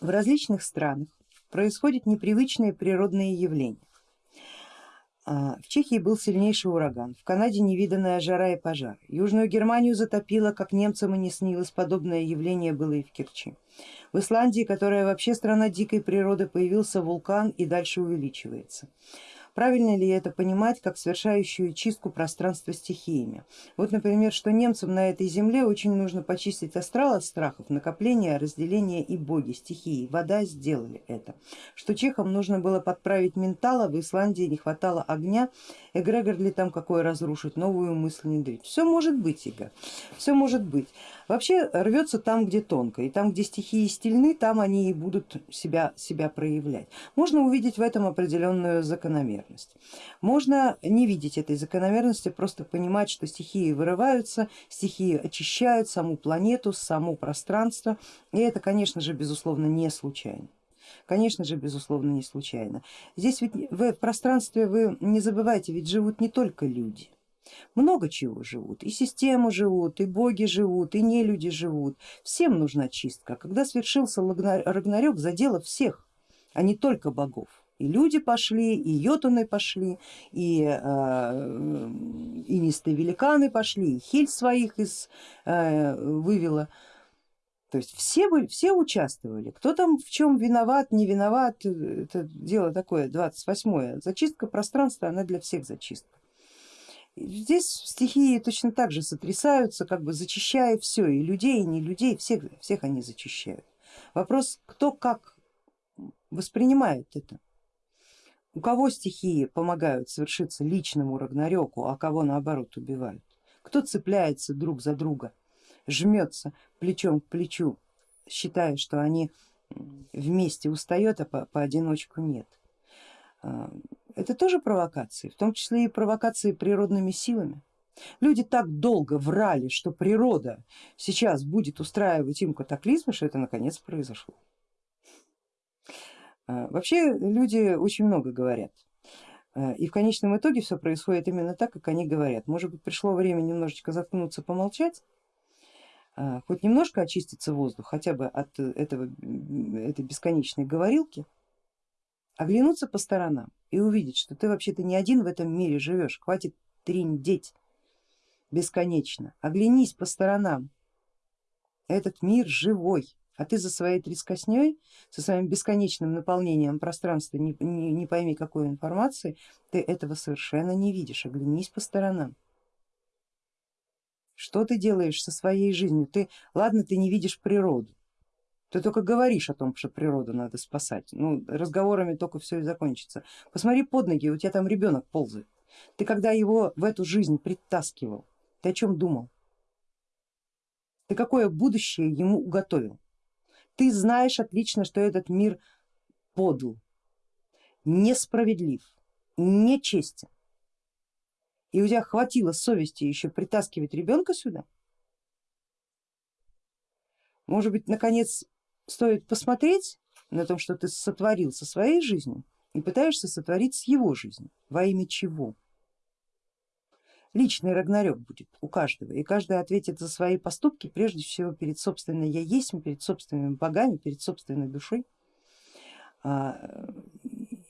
В различных странах происходят непривычные природные явления. А, в Чехии был сильнейший ураган, в Канаде невиданная жара и пожар. Южную Германию затопило, как немцам и не снилось, подобное явление было и в Керчи. В Исландии, которая вообще страна дикой природы, появился вулкан и дальше увеличивается. Правильно ли это понимать как совершающую чистку пространства стихиями? Вот, например, что немцам на этой земле очень нужно почистить астрал от страхов, накопления, разделения и боги, стихии. Вода сделали это. Что чехам нужно было подправить ментала, в Исландии не хватало огня, эгрегор ли там какой разрушить, новую мысль не дать. Все может быть, Ига, все может быть. Вообще рвется там, где тонко, и там, где стихии стильны, там они и будут себя, себя проявлять. Можно увидеть в этом определенную закономерность. Можно не видеть этой закономерности, просто понимать, что стихии вырываются, стихии очищают саму планету, само пространство, и это, конечно же, безусловно, не случайно. Конечно же, безусловно, не случайно. Здесь ведь в пространстве вы не забывайте, ведь живут не только люди много чего живут, и системы живут, и боги живут, и не люди живут. Всем нужна чистка. Когда свершился Рагнарёк, задело всех, а не только богов. И люди пошли, и йотуны пошли, и, э, и нистые великаны пошли, и хиль своих из, э, вывела. То есть все, были, все участвовали, кто там в чем виноват, не виноват, это дело такое 28 Зачистка пространства, она для всех зачистка. Здесь стихии точно так же сотрясаются, как бы зачищая все, и людей, и не людей, всех, всех они зачищают. Вопрос, кто как воспринимает это. У кого стихии помогают совершиться личному рагнарёку, а кого наоборот убивают. Кто цепляется друг за друга, жмется плечом к плечу, считая, что они вместе устает, а по, поодиночку нет. А, это тоже провокации, в том числе и провокации природными силами. Люди так долго врали, что природа сейчас будет устраивать им катаклизмы, что это наконец произошло. А, вообще люди очень много говорят. А, и в конечном итоге все происходит именно так, как они говорят. Может быть пришло время немножечко заткнуться, помолчать, хоть немножко очиститься воздух, хотя бы от этого, этой бесконечной говорилки, оглянуться по сторонам и увидеть, что ты вообще-то не один в этом мире живешь, хватит триндеть бесконечно, оглянись по сторонам, этот мир живой, а ты за своей трескосней, со своим бесконечным наполнением пространства, не, не, не пойми какой информации, ты этого совершенно не видишь, оглянись по сторонам. Что ты делаешь со своей жизнью? Ты, ладно, ты не видишь природу, ты только говоришь о том, что природу надо спасать, ну разговорами только все и закончится. Посмотри под ноги, у тебя там ребенок ползает. Ты когда его в эту жизнь притаскивал, ты о чем думал? Ты какое будущее ему уготовил? Ты знаешь отлично, что этот мир подл, несправедлив, нечестен. И у тебя хватило совести еще притаскивать ребенка сюда? Может быть, наконец стоит посмотреть на то, что ты сотворил со своей жизнью и пытаешься сотворить с его жизнью. Во имя чего? Личный рагнарёк будет у каждого, и каждый ответит за свои поступки прежде всего перед собственной я есть, перед собственными богами, перед собственной душой. А,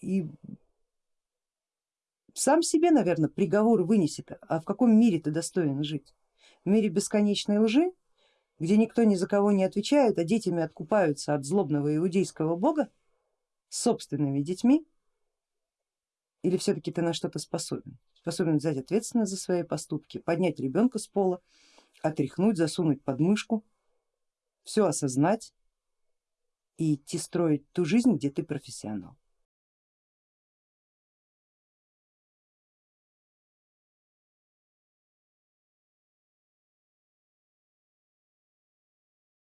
и сам себе, наверное, приговор вынесет, а в каком мире ты достоин жить? В мире бесконечной лжи, где никто ни за кого не отвечает, а детями откупаются от злобного иудейского бога собственными детьми, или все-таки ты на что-то способен? Способен взять ответственность за свои поступки, поднять ребенка с пола, отряхнуть, засунуть под мышку, все осознать и идти строить ту жизнь, где ты профессионал.